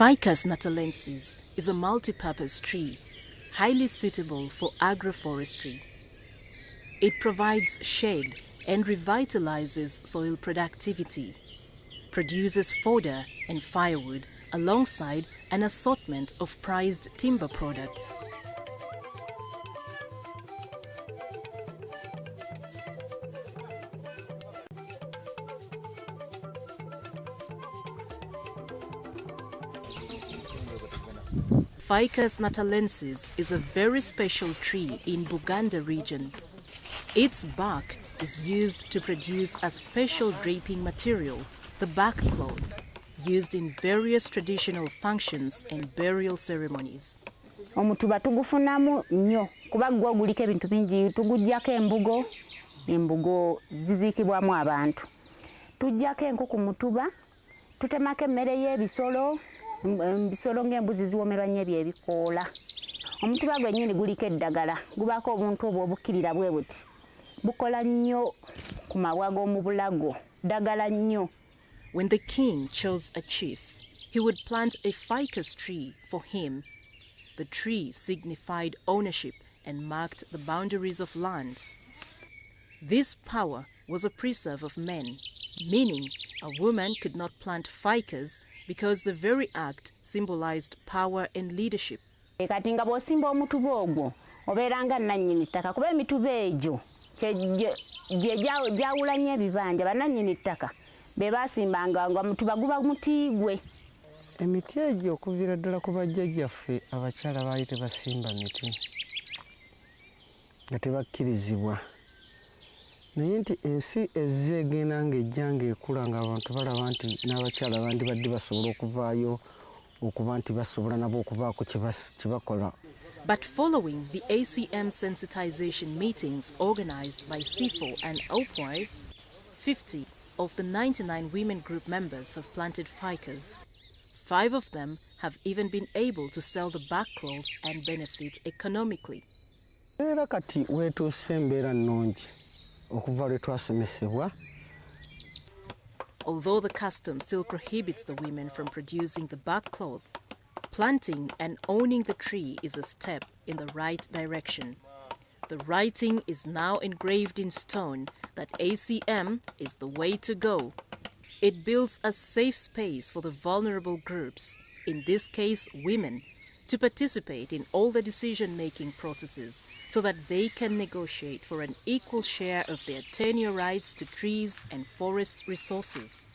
Ficus natalensis is a multi-purpose tree, highly suitable for agroforestry. It provides shade and revitalizes soil productivity, produces fodder and firewood alongside an assortment of prized timber products. Ficus natalensis is a very special tree in Buganda region. Its bark is used to produce a special draping material, the backcloth, used in various traditional functions and burial ceremonies. omutuba tugufunamu nnyo kuba gwo guliko ebintu bingi tugujjako embugo embugo ziziikibwamu abantu tujjako enku ku mutuba tutemako emmere y'ebisolo ebisolo ng'embuzi ziwomerwa nnyo ebyebikoola omutuba gwennyini guliko eddagala gubaako obuntu obwo obukkirira bwe buti bukola nnyo ku mabwa g'omu bulago ddagala nnyo When the king chose a chief, he would plant a ficus tree for him. The tree signified ownership and marked the boundaries of land. This power was a preserve of men, meaning a woman could not plant ficus because the very act symbolized power and leadership. Kati nga bw'osimba omutuba ogwo obeera nga nannyini ttaka kuba emituba egyo gye- gye gya- gyawula nnyo ebibanja bannannyini ttaka be baasimbanga nga mutuba guba mutiigwe emiti egyo okuviira ddala ku bajjajjaffe abakyala baali tebasimba miti nga tebakkirizibwa naye nti ensi ezze egenda ng'ejja ng'ekula ng'abantu balaba nti n'abakyala bandibadde basobola okuvaayo okuba nti basobola nabo okubaako kye bakola But following the ACM sensitization meetings organized by CIFO and OPOI, 50 of the 99 women group members have planted ficus. Five of them have even been able to sell the barkcloth and benefit economically. era kati weetuuse embeera nnungi Although the custom still prohibits the women from producing the barkcloth, planting and owning the tree is a step in the right direction. The writing is now engraved in stone that ACM is the way to go. It builds a safe space for the vulnerable groups, in this case women, to participate in all the decision making processes so that they can negotiate for an equal share of their tenure rights to trees and forest resources.